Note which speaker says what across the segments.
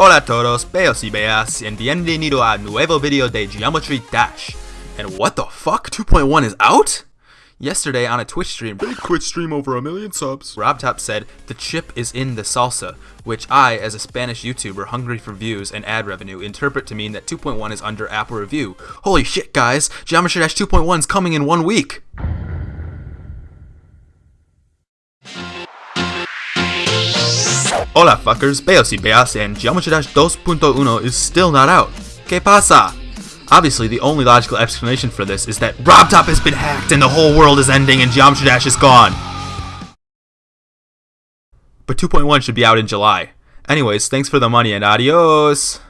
Speaker 1: Hola a todos, beos y beas, and bienvenido a nuevo video de Geometry Dash. And what the fuck? 2.1 is out? Yesterday on a Twitch stream, big Twitch stream over a million subs, RobTop said the chip is in the salsa, which I, as a Spanish YouTuber hungry for views and ad revenue, interpret to mean that 2.1 is under Apple review. Holy shit, guys! Geometry Dash 2.1 is coming in one week! Hola fuckers, Beos y Beas, and Geometry Dash 2.1 is still not out. ¿Qué pasa? Obviously, the only logical explanation for this is that RobTop has been hacked and the whole world is ending and Geometry Dash is gone. But 2.1 should be out in July. Anyways, thanks for the money and adios!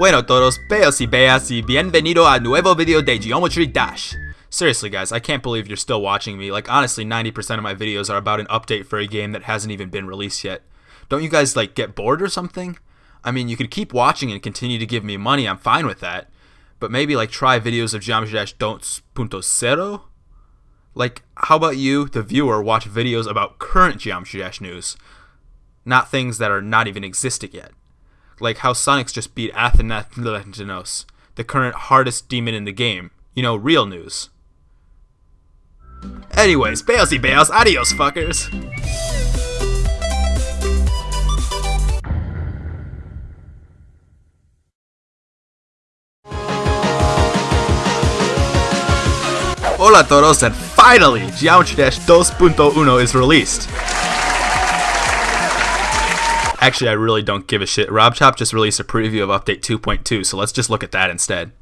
Speaker 1: Bueno todos, beos y beas y bienvenido a nuevo video de Geometry Dash. Seriously guys, I can't believe you're still watching me. Like honestly, 90% of my videos are about an update for a game that hasn't even been released yet. Dos you guys like get bored or something? I mean, you could keep watching and continue to give me money, I'm fine with that. But maybe like try videos of Geometry Dash Don't Punto Cero? Like, how about you, the viewer, watch videos about current Geometry Dash news? Not things that are not even existing yet like how Sonics just beat Athanatos, the current hardest demon in the game. You know, real news. Anyways, Bailsy Bales, adios fuckers! Hola todos, and finally, Geometry Dash 2.1 is released. Actually, I really don't give a shit. RobTop just released a preview of Update 2.2, so let's just look at that instead.